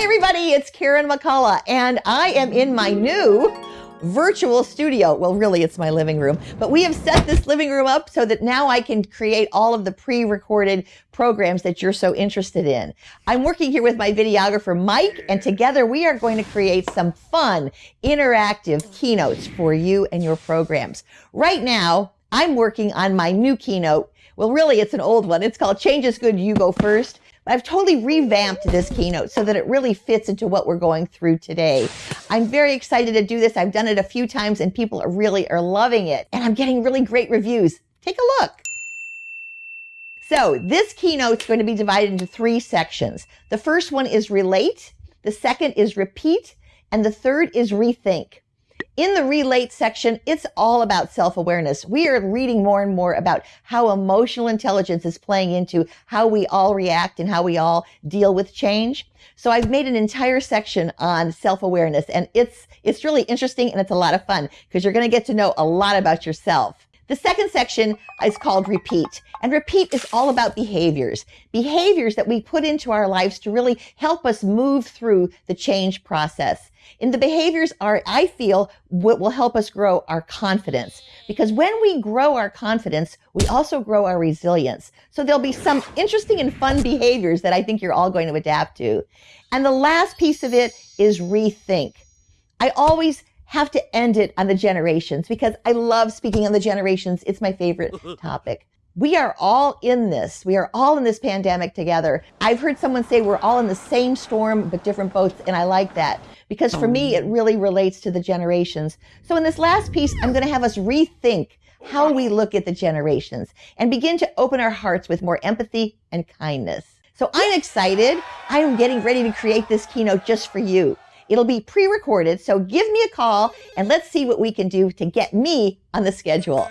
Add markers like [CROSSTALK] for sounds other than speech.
Hi, everybody. It's Karen McCullough, and I am in my new virtual studio. Well, really, it's my living room, but we have set this living room up so that now I can create all of the pre recorded programs that you're so interested in. I'm working here with my videographer, Mike, and together we are going to create some fun, interactive keynotes for you and your programs. Right now, I'm working on my new keynote. Well, really, it's an old one. It's called Change is Good, You Go First. I've totally revamped this keynote so that it really fits into what we're going through today. I'm very excited to do this. I've done it a few times and people are really are loving it. And I'm getting really great reviews. Take a look. So this keynote is going to be divided into three sections. The first one is relate. The second is repeat. And the third is rethink. In the relate section, it's all about self-awareness. We are reading more and more about how emotional intelligence is playing into how we all react and how we all deal with change. So I've made an entire section on self-awareness and it's, it's really interesting and it's a lot of fun because you're going to get to know a lot about yourself. The second section is called repeat. And repeat is all about behaviors, behaviors that we put into our lives to really help us move through the change process. And the behaviors are, I feel, what will help us grow our confidence. Because when we grow our confidence, we also grow our resilience. So there'll be some interesting and fun behaviors that I think you're all going to adapt to. And the last piece of it is rethink. I always have to end it on the generations because I love speaking on the generations. It's my favorite [LAUGHS] topic. We are all in this. We are all in this pandemic together. I've heard someone say we're all in the same storm, but different boats. And I like that because for me, oh. it really relates to the generations. So in this last piece, I'm going to have us rethink how we look at the generations and begin to open our hearts with more empathy and kindness. So I'm excited. I am getting ready to create this keynote just for you. It'll be pre-recorded, so give me a call and let's see what we can do to get me on the schedule.